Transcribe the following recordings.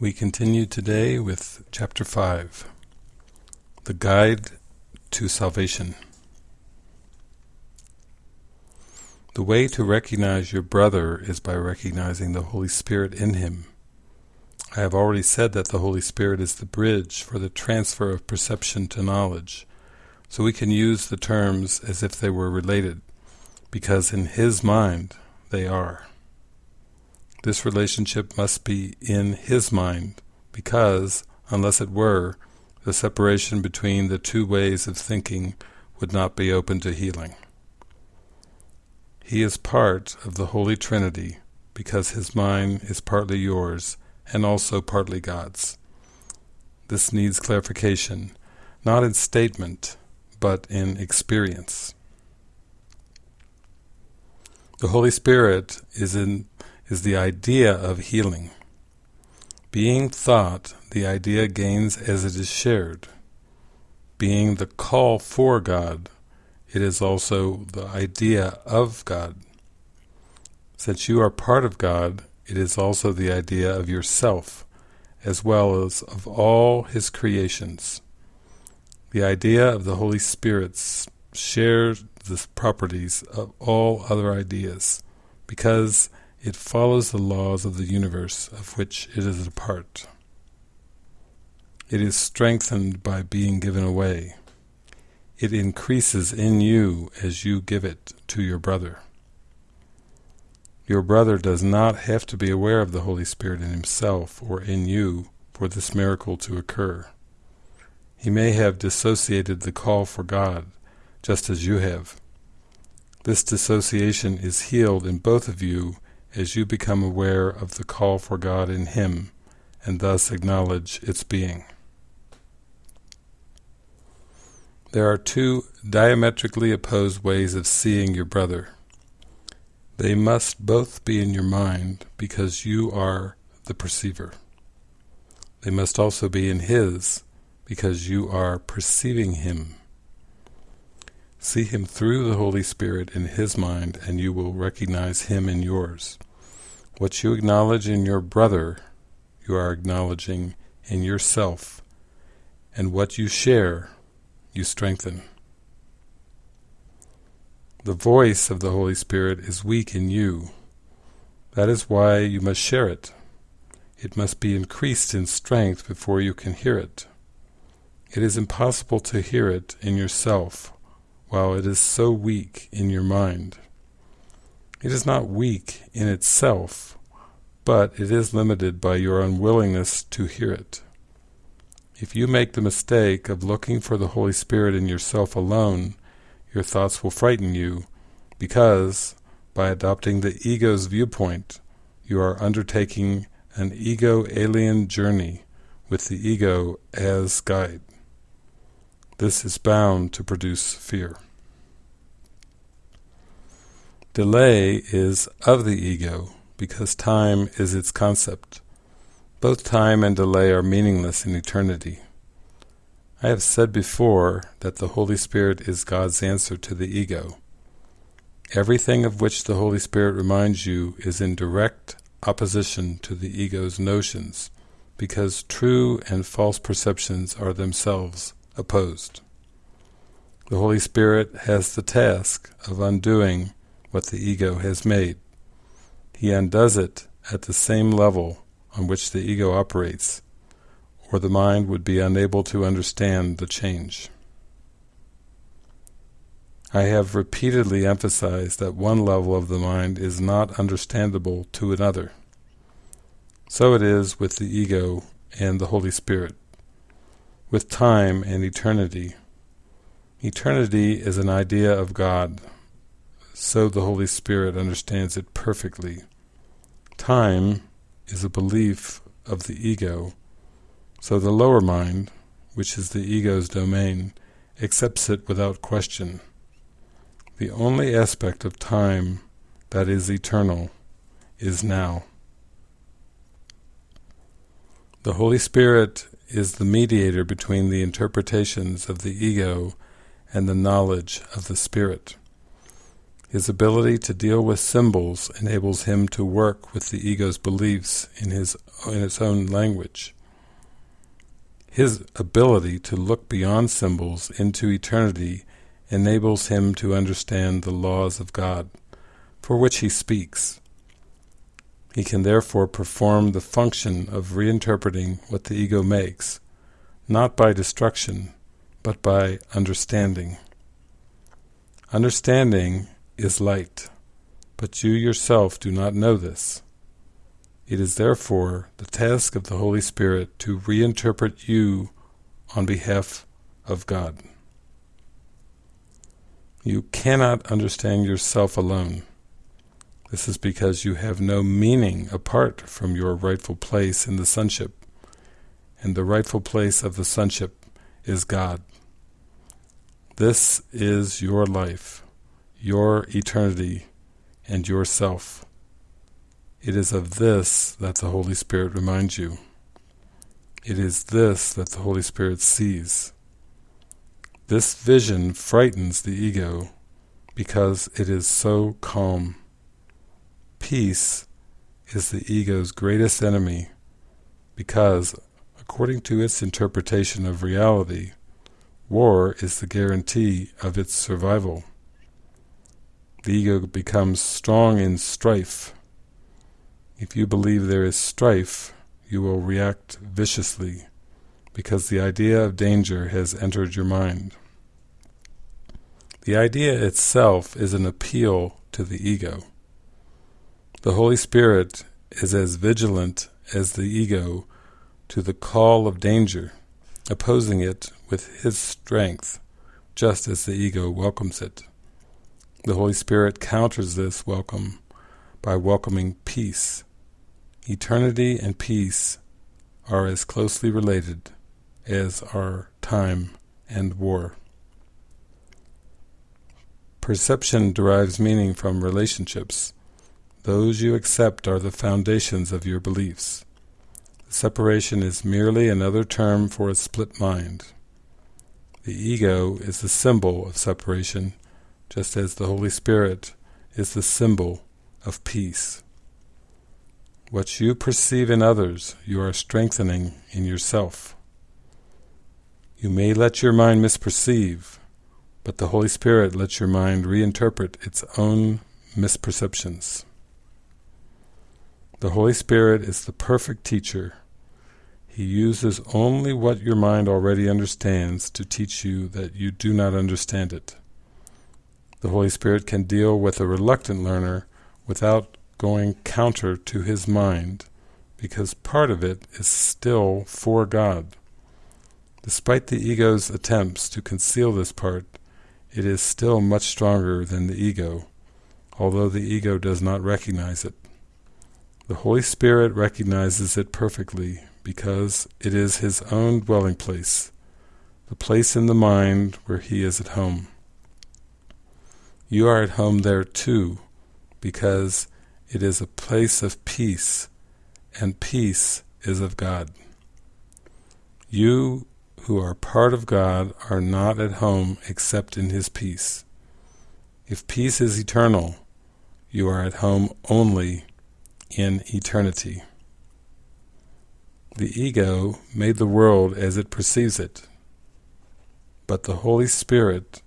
We continue today with Chapter 5, The Guide to Salvation. The way to recognize your brother is by recognizing the Holy Spirit in him. I have already said that the Holy Spirit is the bridge for the transfer of perception to knowledge, so we can use the terms as if they were related, because in his mind they are. This relationship must be in his mind, because, unless it were, the separation between the two ways of thinking would not be open to healing. He is part of the Holy Trinity, because his mind is partly yours and also partly God's. This needs clarification, not in statement, but in experience. The Holy Spirit is in is the idea of healing. Being thought, the idea gains as it is shared. Being the call for God, it is also the idea of God. Since you are part of God, it is also the idea of yourself, as well as of all His creations. The idea of the Holy Spirit shares the properties of all other ideas, because it follows the laws of the universe of which it is a part. It is strengthened by being given away. It increases in you as you give it to your brother. Your brother does not have to be aware of the Holy Spirit in himself or in you for this miracle to occur. He may have dissociated the call for God, just as you have. This dissociation is healed in both of you as you become aware of the call for God in Him, and thus acknowledge its being. There are two diametrically opposed ways of seeing your brother. They must both be in your mind, because you are the perceiver. They must also be in his, because you are perceiving him. See him through the Holy Spirit in his mind, and you will recognize him in yours. What you acknowledge in your brother, you are acknowledging in yourself, and what you share, you strengthen. The voice of the Holy Spirit is weak in you. That is why you must share it. It must be increased in strength before you can hear it. It is impossible to hear it in yourself while it is so weak in your mind. It is not weak in itself, but it is limited by your unwillingness to hear it. If you make the mistake of looking for the Holy Spirit in yourself alone, your thoughts will frighten you, because, by adopting the ego's viewpoint, you are undertaking an ego-alien journey with the ego as guide. This is bound to produce fear. Delay is of the ego, because time is its concept. Both time and delay are meaningless in eternity. I have said before that the Holy Spirit is God's answer to the ego. Everything of which the Holy Spirit reminds you is in direct opposition to the ego's notions, because true and false perceptions are themselves opposed. The Holy Spirit has the task of undoing what the ego has made. He undoes it at the same level on which the ego operates, or the mind would be unable to understand the change. I have repeatedly emphasized that one level of the mind is not understandable to another. So it is with the ego and the Holy Spirit with time and eternity. Eternity is an idea of God, so the Holy Spirit understands it perfectly. Time is a belief of the ego, so the lower mind, which is the ego's domain, accepts it without question. The only aspect of time that is eternal is now. The Holy Spirit is the mediator between the interpretations of the ego and the knowledge of the spirit. His ability to deal with symbols enables him to work with the ego's beliefs in his in its own language. His ability to look beyond symbols into eternity enables him to understand the laws of God, for which he speaks. He can therefore perform the function of reinterpreting what the ego makes, not by destruction, but by understanding. Understanding is light, but you yourself do not know this. It is therefore the task of the Holy Spirit to reinterpret you on behalf of God. You cannot understand yourself alone. This is because you have no meaning apart from your rightful place in the sonship, and the rightful place of the sonship is God. This is your life, your eternity, and yourself. It is of this that the Holy Spirit reminds you. It is this that the Holy Spirit sees. This vision frightens the ego because it is so calm. Peace is the ego's greatest enemy because, according to its interpretation of reality, war is the guarantee of its survival. The ego becomes strong in strife if you believe there is strife, you will react viciously, because the idea of danger has entered your mind. The idea itself is an appeal to the ego. The Holy Spirit is as vigilant as the ego to the call of danger, opposing it with His strength, just as the ego welcomes it. The Holy Spirit counters this welcome by welcoming peace, Eternity and peace are as closely related as are time and war. Perception derives meaning from relationships. Those you accept are the foundations of your beliefs. Separation is merely another term for a split mind. The ego is the symbol of separation, just as the Holy Spirit is the symbol of peace. What you perceive in others, you are strengthening in yourself. You may let your mind misperceive, but the Holy Spirit lets your mind reinterpret its own misperceptions. The Holy Spirit is the perfect teacher. He uses only what your mind already understands to teach you that you do not understand it. The Holy Spirit can deal with a reluctant learner without going counter to his mind, because part of it is still for God. Despite the ego's attempts to conceal this part, it is still much stronger than the ego, although the ego does not recognize it. The Holy Spirit recognizes it perfectly because it is His own dwelling place, the place in the mind where He is at home. You are at home there too, because it is a place of peace, and peace is of God. You who are part of God are not at home except in His peace. If peace is eternal, you are at home only in eternity. The ego made the world as it perceives it, but the Holy Spirit,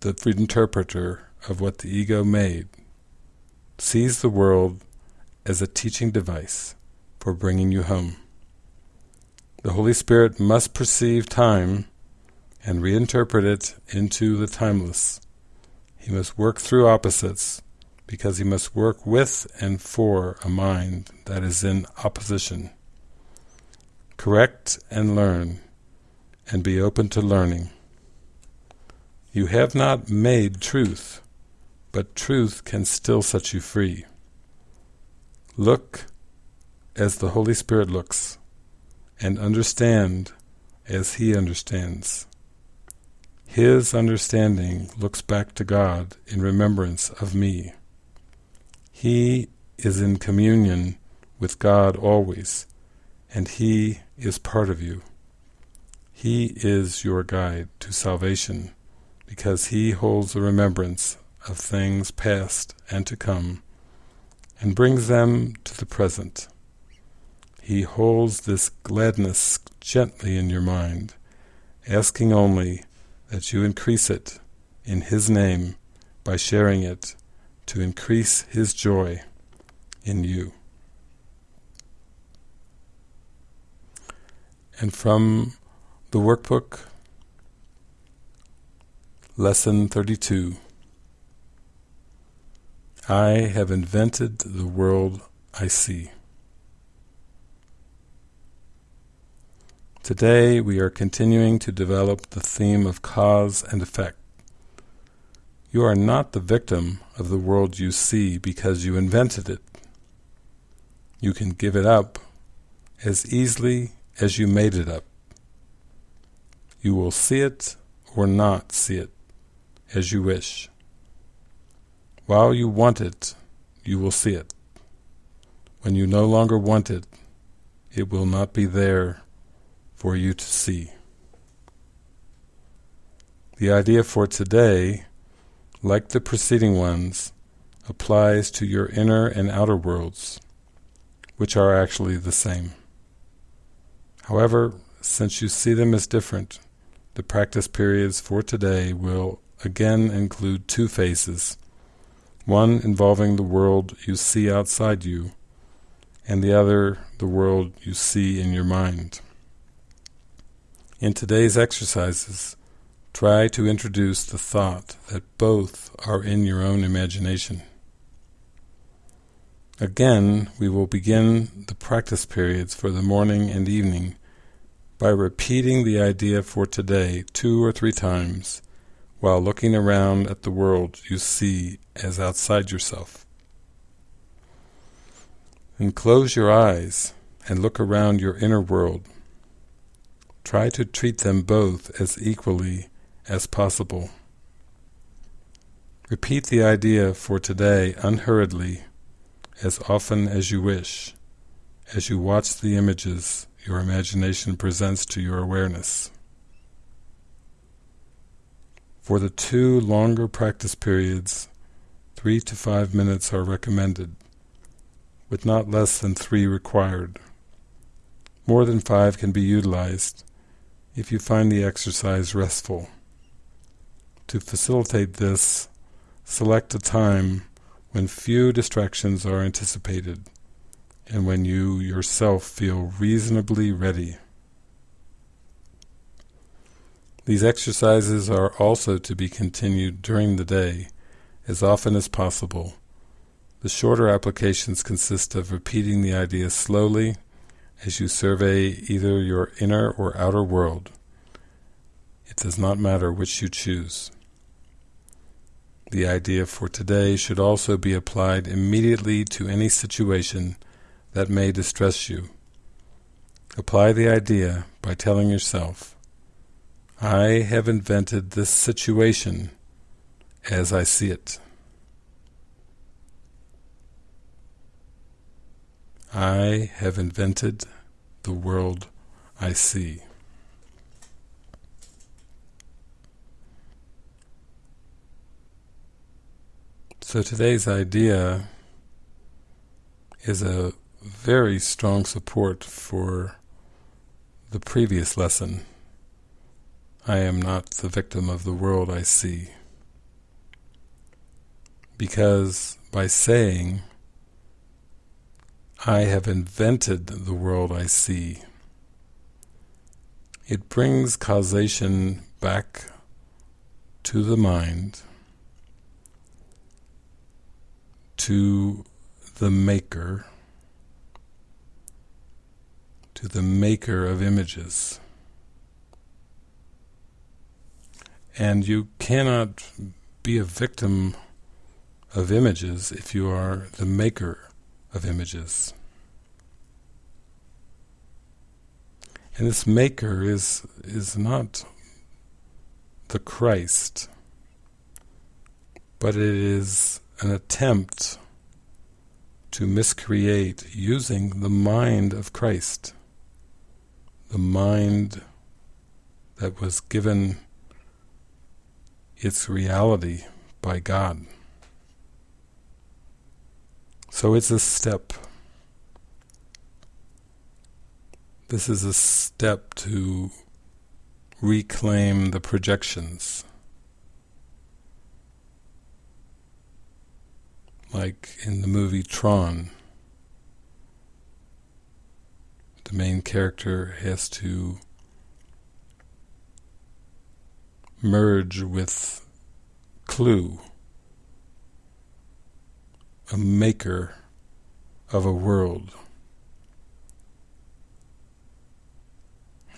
the interpreter of what the ego made, sees the world as a teaching device for bringing you home. The Holy Spirit must perceive time and reinterpret it into the timeless. He must work through opposites because he must work with and for a mind that is in opposition. Correct and learn, and be open to learning. You have not made truth, but truth can still set you free. Look as the Holy Spirit looks, and understand as He understands. His understanding looks back to God in remembrance of me. He is in communion with God always, and He is part of you. He is your guide to salvation, because He holds the remembrance of things past and to come, and brings them to the present. He holds this gladness gently in your mind, asking only that you increase it in His name by sharing it to increase His joy in you. And from the workbook, Lesson 32 I have invented the world I see. Today we are continuing to develop the theme of cause and effect. You are not the victim of the world you see because you invented it. You can give it up as easily as you made it up. You will see it or not see it, as you wish. While you want it, you will see it. When you no longer want it, it will not be there for you to see. The idea for today, like the preceding ones, applies to your inner and outer worlds, which are actually the same. However, since you see them as different, the practice periods for today will again include two phases, one involving the world you see outside you, and the other the world you see in your mind. In today's exercises, try to introduce the thought that both are in your own imagination. Again, we will begin the practice periods for the morning and evening by repeating the idea for today two or three times while looking around at the world you see as outside yourself. And close your eyes and look around your inner world Try to treat them both as equally as possible. Repeat the idea for today unhurriedly, as often as you wish, as you watch the images your imagination presents to your awareness. For the two longer practice periods, three to five minutes are recommended, with not less than three required. More than five can be utilized if you find the exercise restful. To facilitate this, select a time when few distractions are anticipated and when you yourself feel reasonably ready. These exercises are also to be continued during the day as often as possible. The shorter applications consist of repeating the idea slowly as you survey either your inner or outer world. It does not matter which you choose. The idea for today should also be applied immediately to any situation that may distress you. Apply the idea by telling yourself, I have invented this situation as I see it. I have invented the world I see. So today's idea is a very strong support for the previous lesson. I am not the victim of the world I see. Because by saying I have invented the world I see. It brings causation back to the mind, to the maker, to the maker of images. And you cannot be a victim of images if you are the maker of images. And this maker is is not the Christ, but it is an attempt to miscreate using the mind of Christ, the mind that was given its reality by God. So it's a step. This is a step to reclaim the projections. Like in the movie Tron, the main character has to merge with Clu, a maker of a world.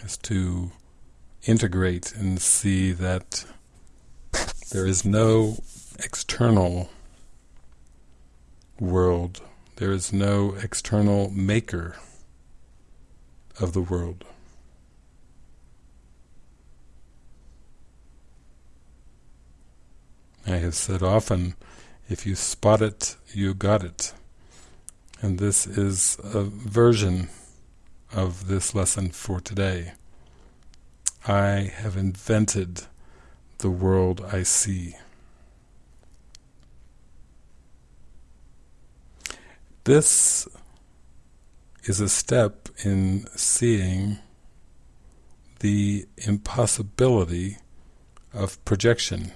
Has to integrate and see that there is no external world, there is no external maker of the world. I have said often, if you spot it, you got it. And this is a version of this lesson for today. I have invented the world I see. This is a step in seeing the impossibility of projection.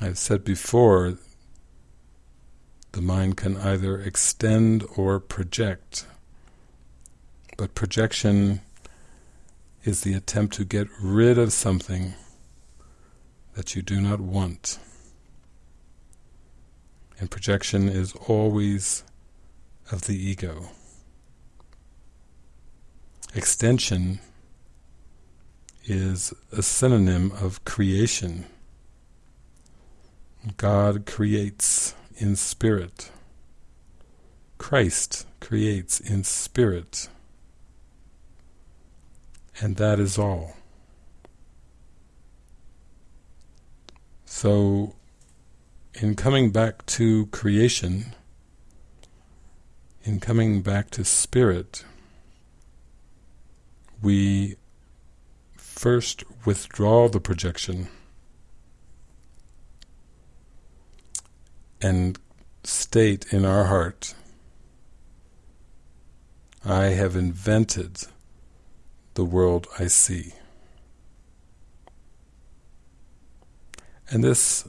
I've said before, the mind can either extend or project, but projection is the attempt to get rid of something that you do not want. And projection is always of the ego. Extension is a synonym of creation. God creates in spirit. Christ creates in spirit. And that is all. So, in coming back to creation, in coming back to spirit, we first withdraw the projection and state in our heart, I have invented the world I see. And this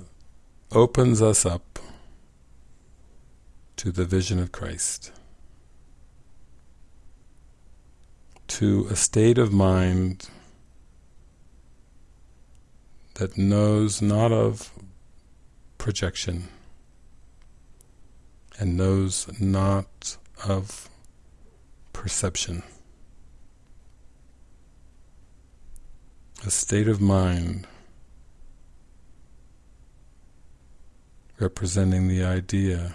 opens us up to the vision of Christ, to a state of mind that knows not of projection, and knows not of perception. A state of mind representing the idea,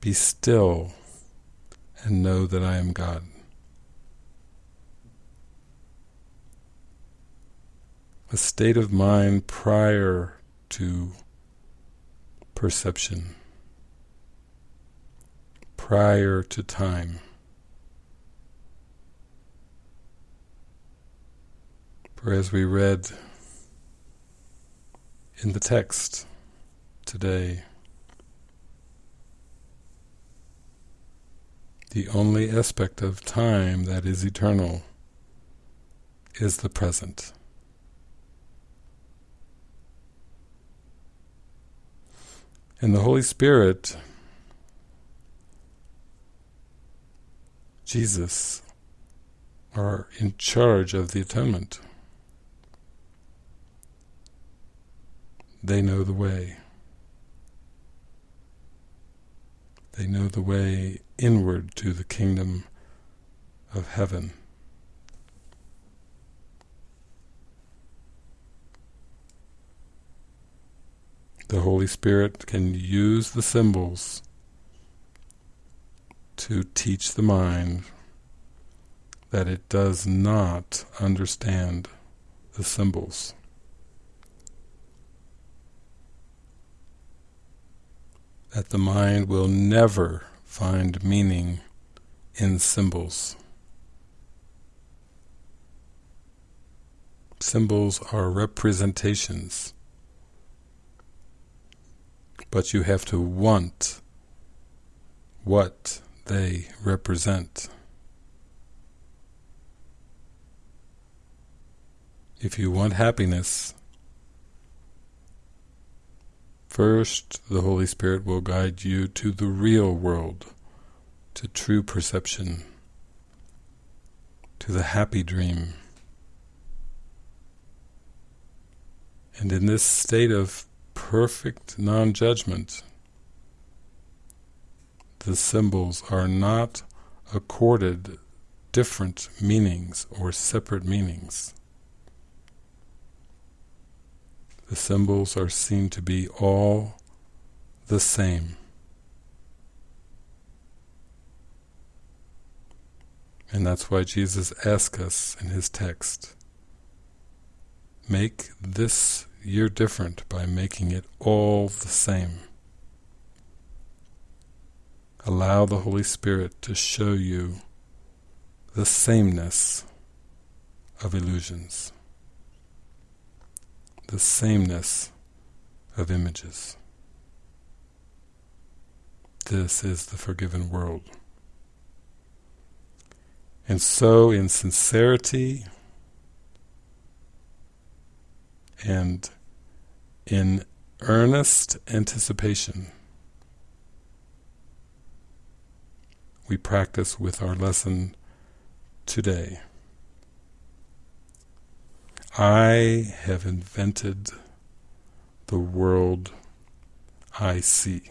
be still and know that I am God. A state of mind prior to perception prior to time. For as we read in the text today, the only aspect of time that is eternal is the present. And the Holy Spirit Jesus are in charge of the atonement. They know the way. They know the way inward to the kingdom of heaven. The Holy Spirit can use the symbols to teach the mind that it does not understand the symbols. That the mind will never find meaning in symbols. Symbols are representations. But you have to want what they represent. If you want happiness, first the Holy Spirit will guide you to the real world, to true perception, to the happy dream. And in this state of perfect non-judgment, the symbols are not accorded different meanings or separate meanings. The symbols are seen to be all the same. And that's why Jesus asks us in his text, make this year different by making it all the same. Allow the Holy Spirit to show you the sameness of illusions the sameness of images. This is the forgiven world. And so in sincerity and in earnest anticipation, we practice with our lesson today. I have invented the world I see.